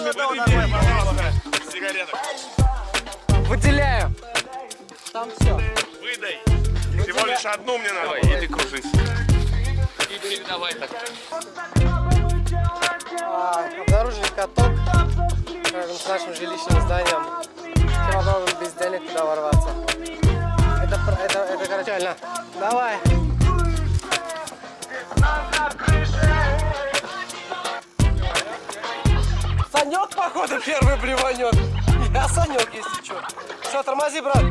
Выдай мне, пожалуйста, сигареток. Выделяю. Там все. Выдай. Всего лишь одну мне надо. Давай, иди кружись. И передавай так. А, обнаружили каток рядом с нашим жилищным зданием. Все попробуем без денег туда ворваться. Это, это, это короче. Давай. Походу, первый блеванет. Я Санек, если что. Все, тормози, брат.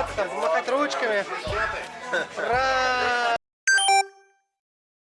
Ребята, там, замахать ручками. Ура!